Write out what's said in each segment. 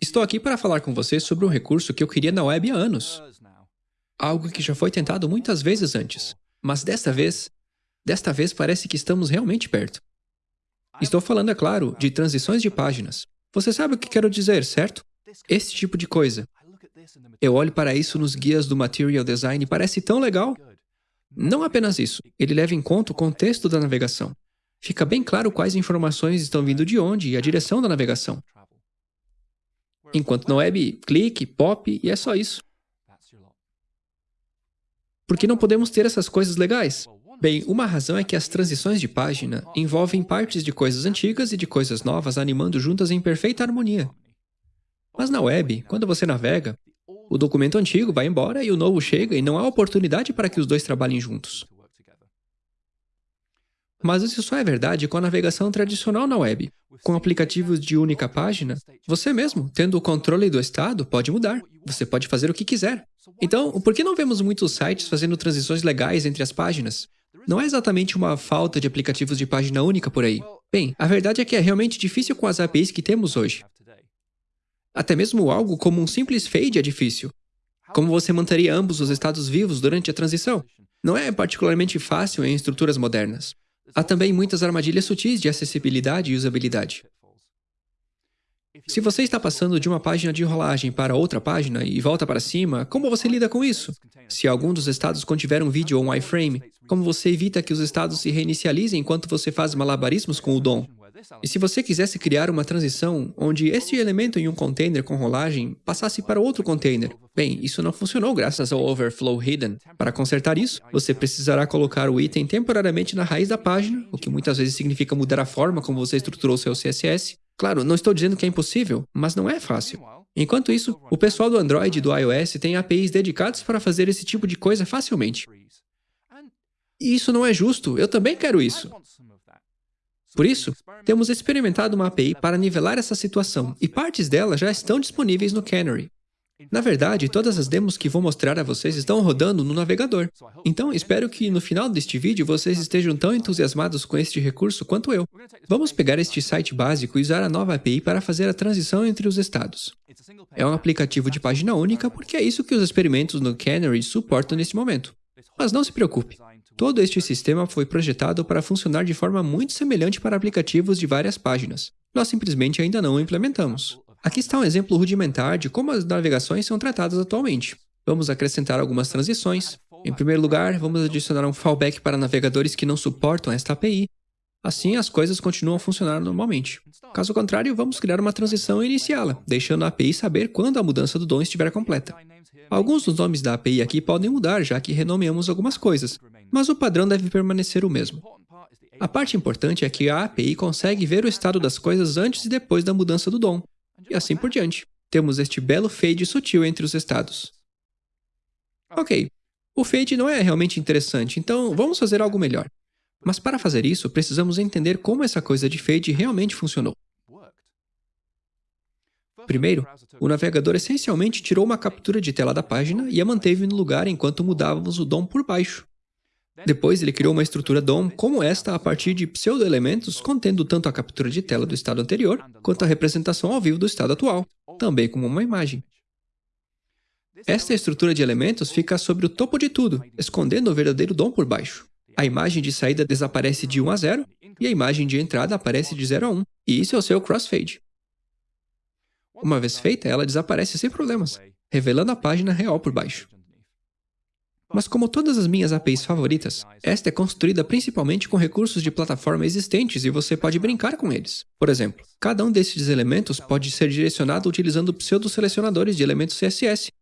Estou aqui para falar com você sobre um recurso que eu queria na web há anos. Algo que já foi tentado muitas vezes antes. Mas desta vez, desta vez parece que estamos realmente perto. Estou falando, é claro, de transições de páginas. Você sabe o que quero dizer, certo? Esse tipo de coisa. Eu olho para isso nos guias do Material Design e parece tão legal. Não apenas isso, ele leva em conta o contexto da navegação. Fica bem claro quais informações estão vindo de onde e a direção da navegação. Enquanto na web, clique, pop e é só isso. Por que não podemos ter essas coisas legais? Bem, uma razão é que as transições de página envolvem partes de coisas antigas e de coisas novas animando juntas em perfeita harmonia. Mas na web, quando você navega, o documento antigo vai embora e o novo chega e não há oportunidade para que os dois trabalhem juntos. Mas isso só é verdade com a navegação tradicional na web. Com aplicativos de única página, você mesmo, tendo o controle do estado, pode mudar. Você pode fazer o que quiser. Então, por que não vemos muitos sites fazendo transições legais entre as páginas? Não é exatamente uma falta de aplicativos de página única por aí. Bem, a verdade é que é realmente difícil com as APIs que temos hoje. Até mesmo algo como um simples fade é difícil. Como você manteria ambos os estados vivos durante a transição? Não é particularmente fácil em estruturas modernas. Há também muitas armadilhas sutis de acessibilidade e usabilidade. Se você está passando de uma página de enrolagem para outra página e volta para cima, como você lida com isso? Se algum dos estados contiver um vídeo ou um iframe, como você evita que os estados se reinicializem enquanto você faz malabarismos com o DOM? E se você quisesse criar uma transição onde este elemento em um container com rolagem passasse para outro container, bem, isso não funcionou graças ao overflow hidden. Para consertar isso, você precisará colocar o item temporariamente na raiz da página, o que muitas vezes significa mudar a forma como você estruturou seu CSS. Claro, não estou dizendo que é impossível, mas não é fácil. Enquanto isso, o pessoal do Android e do iOS tem APIs dedicados para fazer esse tipo de coisa facilmente. E isso não é justo, eu também quero isso. Por isso, temos experimentado uma API para nivelar essa situação, e partes dela já estão disponíveis no Canary. Na verdade, todas as demos que vou mostrar a vocês estão rodando no navegador. Então, espero que no final deste vídeo vocês estejam tão entusiasmados com este recurso quanto eu. Vamos pegar este site básico e usar a nova API para fazer a transição entre os estados. É um aplicativo de página única porque é isso que os experimentos no Canary suportam neste momento. Mas não se preocupe, Todo este sistema foi projetado para funcionar de forma muito semelhante para aplicativos de várias páginas. Nós simplesmente ainda não o implementamos. Aqui está um exemplo rudimentar de como as navegações são tratadas atualmente. Vamos acrescentar algumas transições. Em primeiro lugar, vamos adicionar um fallback para navegadores que não suportam esta API. Assim, as coisas continuam a funcionar normalmente. Caso contrário, vamos criar uma transição e iniciá-la, deixando a API saber quando a mudança do DOM estiver completa. Alguns dos nomes da API aqui podem mudar, já que renomeamos algumas coisas, mas o padrão deve permanecer o mesmo. A parte importante é que a API consegue ver o estado das coisas antes e depois da mudança do DOM, e assim por diante. Temos este belo fade sutil entre os estados. Ok, o fade não é realmente interessante, então vamos fazer algo melhor. Mas para fazer isso, precisamos entender como essa coisa de fade realmente funcionou. Primeiro, o navegador essencialmente tirou uma captura de tela da página e a manteve no lugar enquanto mudávamos o DOM por baixo. Depois, ele criou uma estrutura DOM como esta a partir de pseudo-elementos contendo tanto a captura de tela do estado anterior, quanto a representação ao vivo do estado atual, também como uma imagem. Esta estrutura de elementos fica sobre o topo de tudo, escondendo o verdadeiro DOM por baixo. A imagem de saída desaparece de 1 a 0, e a imagem de entrada aparece de 0 a 1, e isso é o seu crossfade. Uma vez feita, ela desaparece sem problemas, revelando a página real por baixo. Mas como todas as minhas APIs favoritas, esta é construída principalmente com recursos de plataforma existentes e você pode brincar com eles. Por exemplo, cada um desses elementos pode ser direcionado utilizando pseudo-selecionadores de elementos CSS,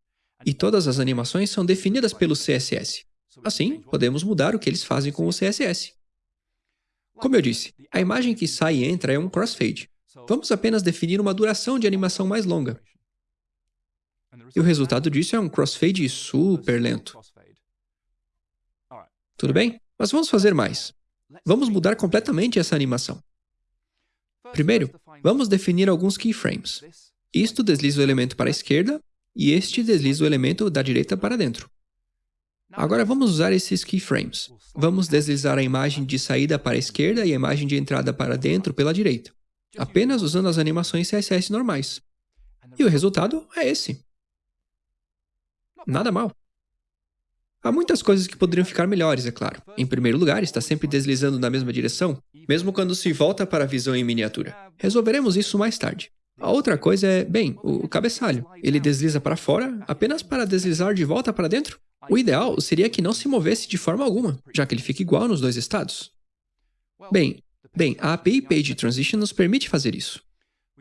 e todas as animações são definidas pelo CSS. Assim, podemos mudar o que eles fazem com o CSS. Como eu disse, a imagem que sai e entra é um crossfade. Vamos apenas definir uma duração de animação mais longa. E o resultado disso é um crossfade super lento. Tudo bem? Mas vamos fazer mais. Vamos mudar completamente essa animação. Primeiro, vamos definir alguns keyframes. Isto desliza o elemento para a esquerda e este desliza o elemento da direita para dentro. Agora vamos usar esses keyframes. Vamos deslizar a imagem de saída para a esquerda e a imagem de entrada para dentro pela direita, apenas usando as animações CSS normais. E o resultado é esse. Nada mal. Há muitas coisas que poderiam ficar melhores, é claro. Em primeiro lugar, está sempre deslizando na mesma direção, mesmo quando se volta para a visão em miniatura. Resolveremos isso mais tarde. A outra coisa é, bem, o cabeçalho. Ele desliza para fora apenas para deslizar de volta para dentro? O ideal seria que não se movesse de forma alguma, já que ele fica igual nos dois estados. Bem, bem, a API Page Transition nos permite fazer isso.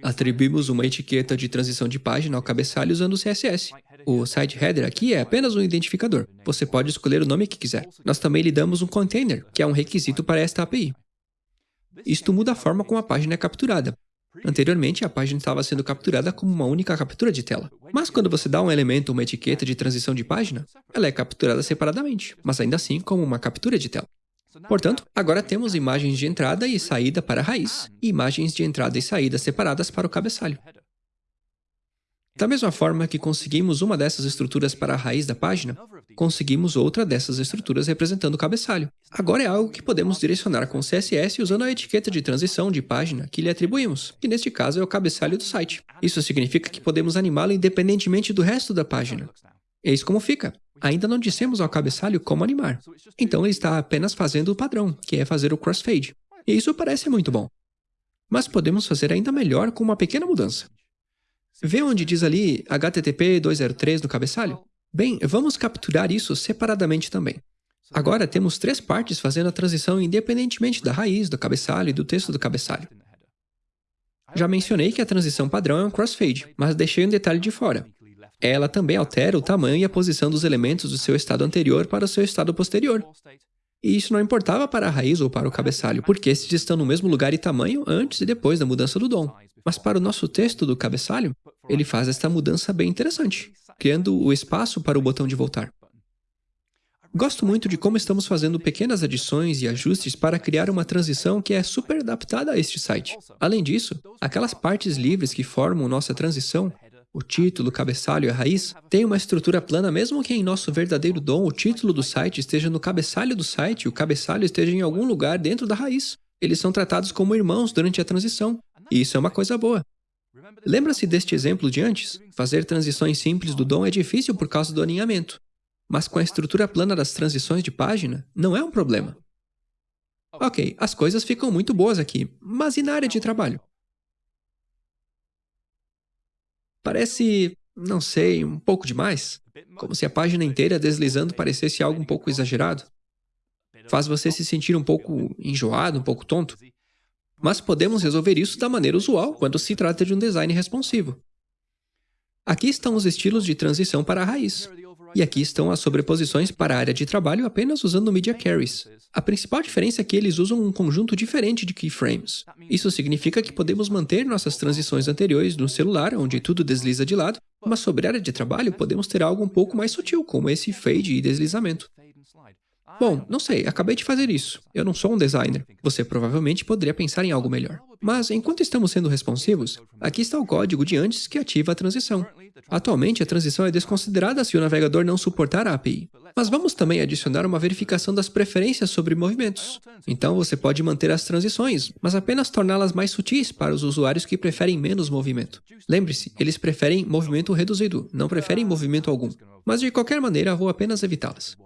Atribuímos uma etiqueta de transição de página ao cabeçalho usando o CSS. O site header aqui é apenas um identificador. Você pode escolher o nome que quiser. Nós também lhe damos um container, que é um requisito para esta API. Isto muda a forma como a página é capturada. Anteriormente, a página estava sendo capturada como uma única captura de tela. Mas quando você dá um elemento uma etiqueta de transição de página, ela é capturada separadamente, mas ainda assim como uma captura de tela. Portanto, agora temos imagens de entrada e saída para a raiz, e imagens de entrada e saída separadas para o cabeçalho. Da mesma forma que conseguimos uma dessas estruturas para a raiz da página, conseguimos outra dessas estruturas representando o cabeçalho. Agora é algo que podemos direcionar com CSS usando a etiqueta de transição de página que lhe atribuímos, que neste caso é o cabeçalho do site. Isso significa que podemos animá-lo independentemente do resto da página. Eis como fica. Ainda não dissemos ao cabeçalho como animar. Então ele está apenas fazendo o padrão, que é fazer o crossfade. E isso parece muito bom. Mas podemos fazer ainda melhor com uma pequena mudança. Vê onde diz ali HTTP 203 no cabeçalho? Bem, vamos capturar isso separadamente também. Agora temos três partes fazendo a transição independentemente da raiz, do cabeçalho e do texto do cabeçalho. Já mencionei que a transição padrão é um crossfade, mas deixei um detalhe de fora. Ela também altera o tamanho e a posição dos elementos do seu estado anterior para o seu estado posterior. E isso não importava para a raiz ou para o cabeçalho, porque esses estão no mesmo lugar e tamanho antes e depois da mudança do DOM. Mas para o nosso texto do cabeçalho, ele faz esta mudança bem interessante, criando o espaço para o botão de voltar. Gosto muito de como estamos fazendo pequenas adições e ajustes para criar uma transição que é super adaptada a este site. Além disso, aquelas partes livres que formam nossa transição o título, o cabeçalho e a raiz, têm uma estrutura plana mesmo que em nosso verdadeiro DOM o título do site esteja no cabeçalho do site e o cabeçalho esteja em algum lugar dentro da raiz. Eles são tratados como irmãos durante a transição, e isso é uma coisa boa. Lembra-se deste exemplo de antes? Fazer transições simples do DOM é difícil por causa do alinhamento. Mas com a estrutura plana das transições de página, não é um problema. Ok, as coisas ficam muito boas aqui, mas e na área de trabalho? Parece, não sei, um pouco demais. Como se a página inteira deslizando parecesse algo um pouco exagerado. Faz você se sentir um pouco enjoado, um pouco tonto. Mas podemos resolver isso da maneira usual quando se trata de um design responsivo. Aqui estão os estilos de transição para a raiz. E aqui estão as sobreposições para a área de trabalho apenas usando media carries. A principal diferença é que eles usam um conjunto diferente de keyframes. Isso significa que podemos manter nossas transições anteriores no celular, onde tudo desliza de lado, mas sobre a área de trabalho podemos ter algo um pouco mais sutil, como esse fade e deslizamento. Bom, não sei, acabei de fazer isso. Eu não sou um designer. Você provavelmente poderia pensar em algo melhor. Mas, enquanto estamos sendo responsivos, aqui está o código de antes que ativa a transição. Atualmente, a transição é desconsiderada se o navegador não suportar a API. Mas vamos também adicionar uma verificação das preferências sobre movimentos. Então, você pode manter as transições, mas apenas torná-las mais sutis para os usuários que preferem menos movimento. Lembre-se, eles preferem movimento reduzido, não preferem movimento algum. Mas, de qualquer maneira, vou apenas evitá-las.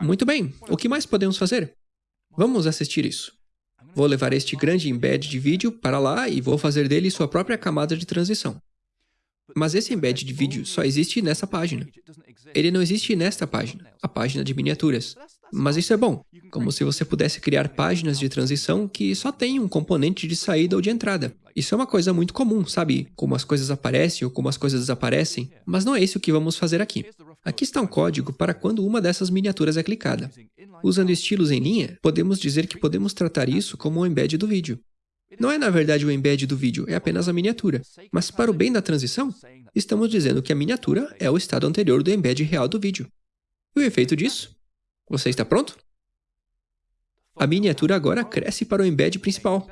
Muito bem, o que mais podemos fazer? Vamos assistir isso. Vou levar este grande embed de vídeo para lá e vou fazer dele sua própria camada de transição. Mas esse embed de vídeo só existe nessa página. Ele não existe nesta página, a página de miniaturas. Mas isso é bom, como se você pudesse criar páginas de transição que só têm um componente de saída ou de entrada. Isso é uma coisa muito comum, sabe? Como as coisas aparecem ou como as coisas desaparecem. Mas não é isso que vamos fazer aqui. Aqui está um código para quando uma dessas miniaturas é clicada. Usando estilos em linha, podemos dizer que podemos tratar isso como um embed do vídeo. Não é na verdade o embed do vídeo, é apenas a miniatura. Mas para o bem da transição, estamos dizendo que a miniatura é o estado anterior do embed real do vídeo. E o efeito disso? Você está pronto? A miniatura agora cresce para o embed principal.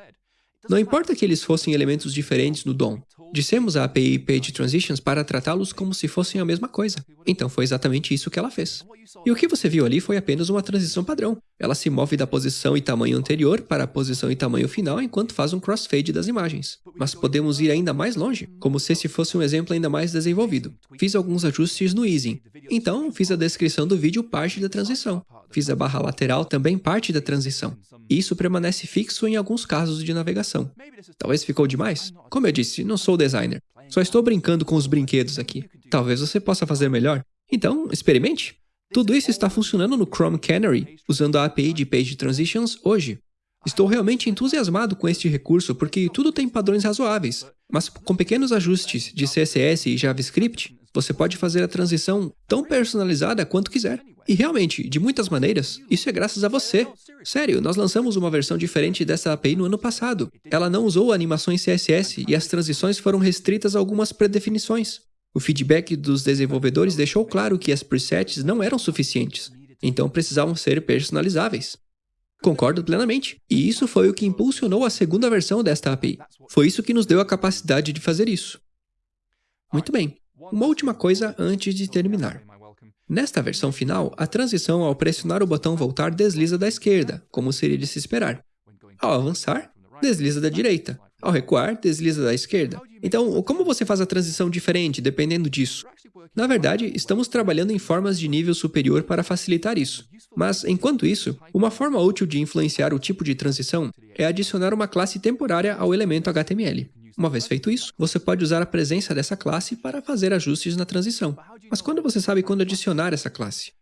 Não importa que eles fossem elementos diferentes no DOM. Dissemos a API Page Transitions para tratá-los como se fossem a mesma coisa. Então foi exatamente isso que ela fez. E o que você viu ali foi apenas uma transição padrão. Ela se move da posição e tamanho anterior para a posição e tamanho final enquanto faz um crossfade das imagens. Mas podemos ir ainda mais longe, como se esse fosse um exemplo ainda mais desenvolvido. Fiz alguns ajustes no easing. Então, fiz a descrição do vídeo parte da transição. Fiz a barra lateral também parte da transição. E isso permanece fixo em alguns casos de navegação. Talvez ficou demais? Como eu disse, não sou designer. Só estou brincando com os brinquedos aqui. Talvez você possa fazer melhor. Então, experimente. Tudo isso está funcionando no Chrome Canary, usando a API de Page Transitions hoje. Estou realmente entusiasmado com este recurso porque tudo tem padrões razoáveis, mas com pequenos ajustes de CSS e JavaScript, você pode fazer a transição tão personalizada quanto quiser. E realmente, de muitas maneiras, isso é graças a você. Sério, nós lançamos uma versão diferente dessa API no ano passado. Ela não usou animações CSS e as transições foram restritas a algumas predefinições. O feedback dos desenvolvedores deixou claro que as presets não eram suficientes, então precisavam ser personalizáveis. Concordo plenamente. E isso foi o que impulsionou a segunda versão desta API. Foi isso que nos deu a capacidade de fazer isso. Muito bem. Uma última coisa antes de terminar. Nesta versão final, a transição ao pressionar o botão voltar desliza da esquerda, como seria de se esperar. Ao avançar, desliza da direita. Ao recuar, desliza da esquerda. Então, como você faz a transição diferente dependendo disso? Na verdade, estamos trabalhando em formas de nível superior para facilitar isso. Mas, enquanto isso, uma forma útil de influenciar o tipo de transição é adicionar uma classe temporária ao elemento HTML. Uma vez feito isso, você pode usar a presença dessa classe para fazer ajustes na transição. Mas quando você sabe quando adicionar essa classe?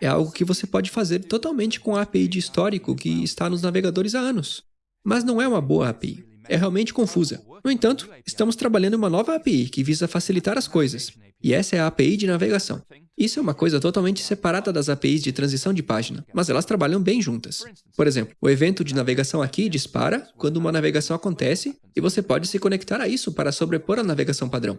É algo que você pode fazer totalmente com a API de histórico que está nos navegadores há anos. Mas não é uma boa API é realmente confusa. No entanto, estamos trabalhando uma nova API que visa facilitar as coisas, e essa é a API de navegação. Isso é uma coisa totalmente separada das APIs de transição de página, mas elas trabalham bem juntas. Por exemplo, o evento de navegação aqui dispara quando uma navegação acontece e você pode se conectar a isso para sobrepor a navegação padrão.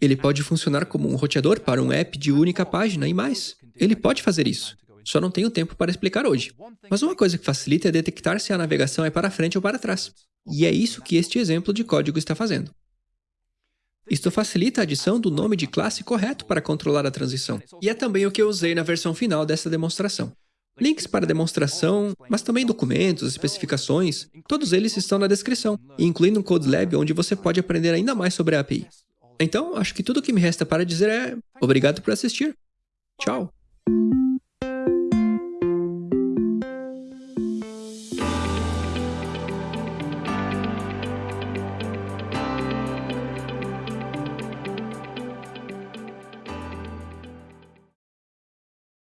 Ele pode funcionar como um roteador para um app de única página e mais. Ele pode fazer isso. Só não tenho tempo para explicar hoje. Mas uma coisa que facilita é detectar se a navegação é para frente ou para trás. E é isso que este exemplo de código está fazendo. Isto facilita a adição do nome de classe correto para controlar a transição. E é também o que eu usei na versão final dessa demonstração. Links para a demonstração, mas também documentos, especificações, todos eles estão na descrição, incluindo um Code Lab onde você pode aprender ainda mais sobre a API. Então, acho que tudo o que me resta para dizer é obrigado por assistir. Tchau!